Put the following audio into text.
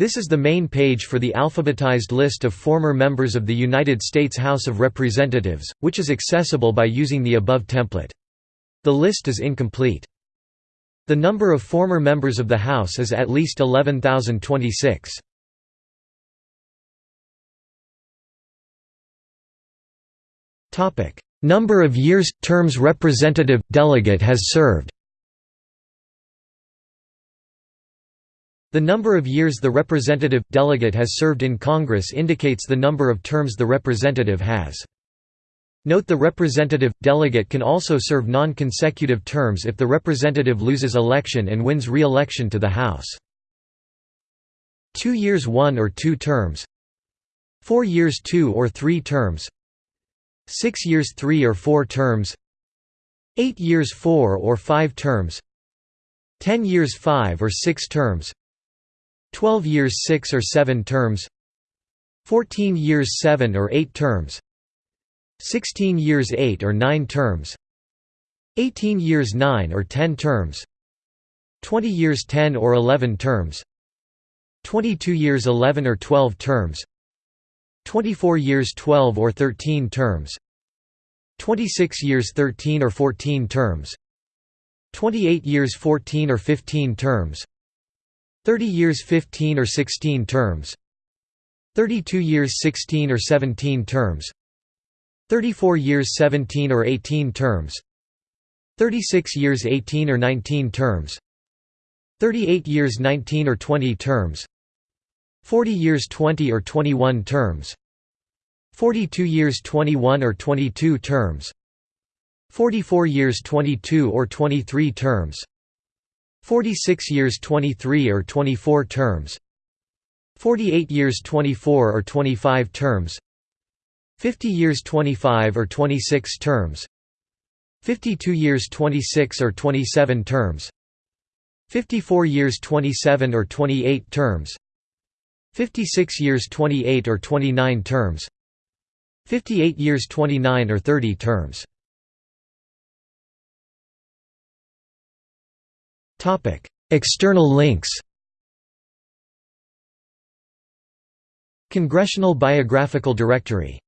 This is the main page for the alphabetized list of former members of the United States House of Representatives, which is accessible by using the above template. The list is incomplete. The number of former members of the House is at least 11,026. Number of years – terms representative – delegate has served The number of years the representative – delegate has served in Congress indicates the number of terms the representative has. Note the representative – delegate can also serve non-consecutive terms if the representative loses election and wins re-election to the House. Two years one or two terms. Four years two or three terms. Six years three or four terms. Eight years four or five terms. Ten years five or six terms 12 years 6 or 7 terms 14 years 7 or 8 terms 16 years 8 or 9 terms 18 years 9 or 10 terms 20 years 10 or 11 terms 22 years 11 or 12 terms 24 years 12 or 13 terms 26 years 13 or 14 terms 28 years 14 or 15 terms 30 years 15 or 16 terms 32 years 16 or 17 terms 34 years 17 or 18 terms 36 years 18 or 19 terms 38 years 19 or 20 terms 40 years 20 or 21 terms 42 years 21 or 22 terms 44 years 22 or 23 terms 46 years 23 or 24 terms 48 years 24 or 25 terms 50 years 25 or 26 terms 52 years 26 or 27 terms 54 years 27 or 28 terms 56 years 28 or 29 terms 58 years 29 or 30 terms Topic: External links. Congressional Biographical Directory